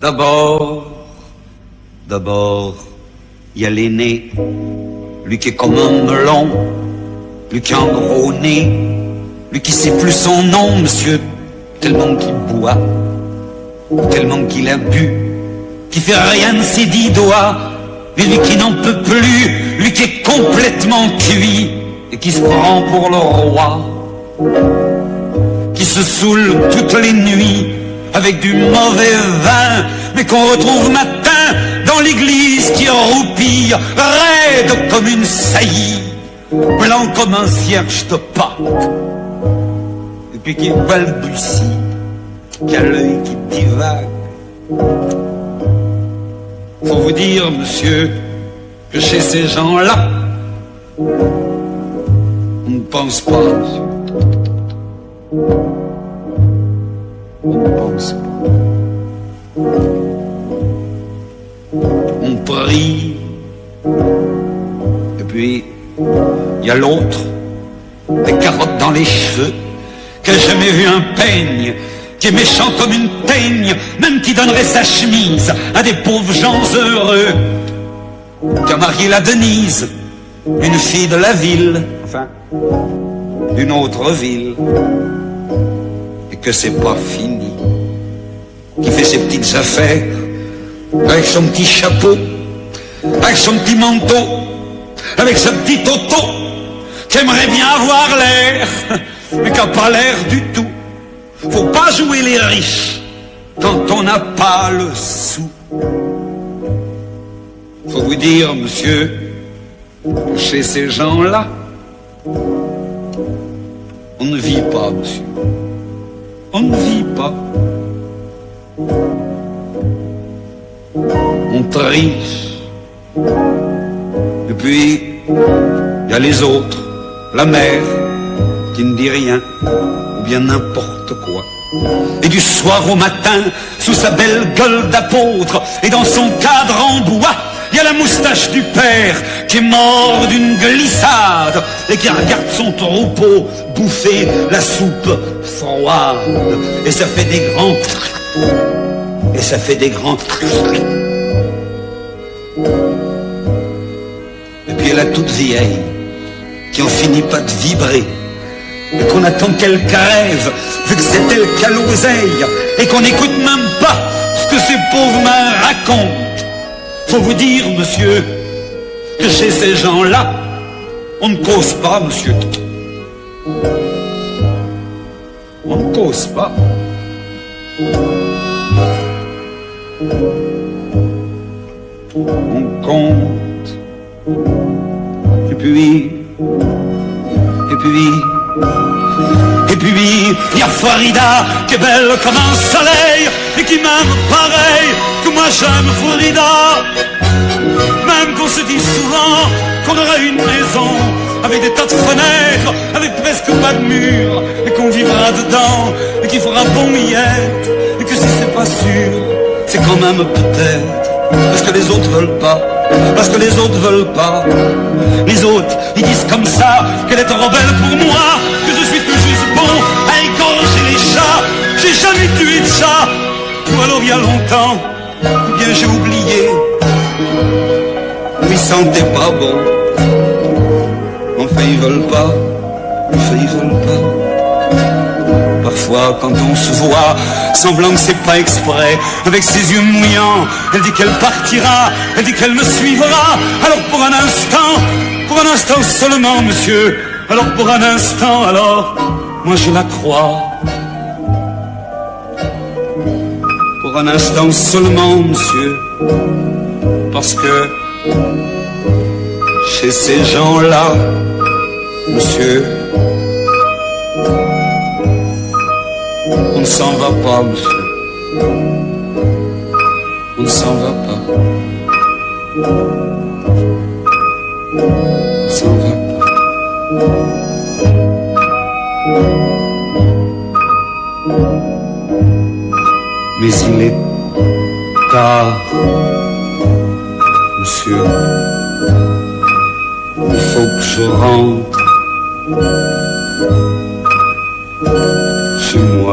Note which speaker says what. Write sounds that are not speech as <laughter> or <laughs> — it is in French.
Speaker 1: D'abord, d'abord, il y a l'aîné, lui qui est comme un melon, lui qui a un gros nez, lui qui sait plus son nom, monsieur, tellement qu'il boit, tellement qu'il a bu, qui fait rien de ses dix doigts, et lui qui n'en peut plus, lui qui est complètement cuit, et qui se prend pour le roi, qui se saoule toutes les nuits avec du mauvais vin, mais qu'on retrouve matin dans l'église qui roupille, raide comme une saillie, blanc comme un cierge de Pâques, et puis qui balbutie, qui a l'œil qui divague. Faut vous dire, monsieur, que chez ces gens-là, on ne pense pas. On ne pense pas. On prie. Et puis, il y a l'autre, des carottes dans les cheveux, qui a jamais vu un peigne, qui est méchant comme une teigne, même qui donnerait sa chemise à des pauvres gens heureux, qui a marié la Denise, une fille de la ville, enfin, d'une autre ville, que c'est pas fini, qui fait ses petites affaires, avec son petit chapeau, avec son petit manteau, avec sa petite auto, qui aimerait bien avoir l'air, <laughs> mais qui n'a pas l'air du tout. Faut pas jouer les riches quand on n'a pas le sou. Faut vous dire, monsieur, chez ces gens-là, on ne vit pas, monsieur. On ne vit pas. On triche. Et puis, il y a les autres, la mère, qui ne dit rien, ou bien n'importe quoi. Et du soir au matin, sous sa belle gueule d'apôtre, et dans son cadre en bois, il y a la moustache du père qui est mort d'une glissade et qui regarde son troupeau bouffer la soupe froide. Et ça fait des grands... Et ça fait des grands... Et puis y a toute vieille qui en finit pas de vibrer et qu'on attend qu'elle crève, vu que c'est elle qui et qu'on n'écoute même pas ce que ces pauvres mains racontent. Faut vous dire, monsieur, que chez ces gens-là, on ne cause pas, monsieur. On ne cause pas. On compte. Et puis, et puis, et puis, il y a Farida qui est belle comme un soleil et qui m'aime pareil que moi j'aime Farida. Avec des tas de fenêtres, avec presque pas de murs, et qu'on vivra dedans et qu'il fera bon miette, et que si c'est pas sûr, c'est quand même peut-être parce que les autres veulent pas. Parce que les autres veulent pas. Les autres, ils disent comme ça qu'elle est trop belle pour moi, que je suis tout juste bon à égorger les chats. J'ai jamais tué de chat. Ou alors il y a longtemps, ou bien j'ai oublié. Ils sentaient pas bon. Ils veulent pas. Enfin ils veulent pas. Parfois, quand on se voit, semblant que c'est pas exprès, avec ses yeux mouillants, elle dit qu'elle partira, elle dit qu'elle me suivra. Alors pour un instant, pour un instant seulement, monsieur, alors pour un instant, alors, moi je la crois. Pour un instant seulement, monsieur, parce que chez ces gens-là, monsieur, on ne s'en va pas, monsieur. On ne s'en va pas. On ne s'en va pas. Mais il est tard, monsieur. Il faut que je rentre 是我